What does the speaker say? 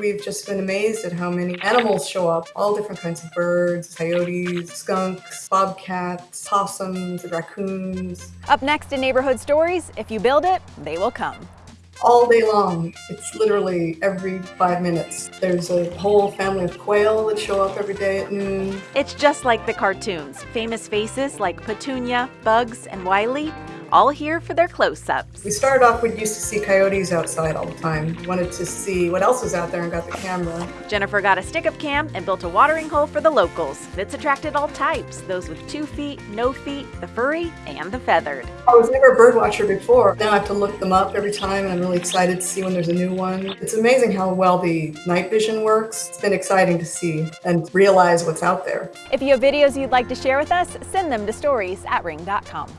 We've just been amazed at how many animals show up. All different kinds of birds, coyotes, skunks, bobcats, possums, raccoons. Up next in Neighborhood Stories, if you build it, they will come all day long. It's literally every five minutes. There's a whole family of quail that show up every day at noon. It's just like the cartoons. Famous faces like Petunia, Bugs, and Wiley all here for their close-ups. We started off, we used to see coyotes outside all the time. Wanted to see what else was out there and got the camera. Jennifer got a stick-up cam and built a watering hole for the locals. It's attracted all types, those with two feet, no feet, the furry, and the feathered. I was never a bird watcher before. Now I have to look them up every time and I'm really excited to see when there's a new one. It's amazing how well the night vision works. It's been exciting to see and realize what's out there. If you have videos you'd like to share with us, send them to stories at ring.com.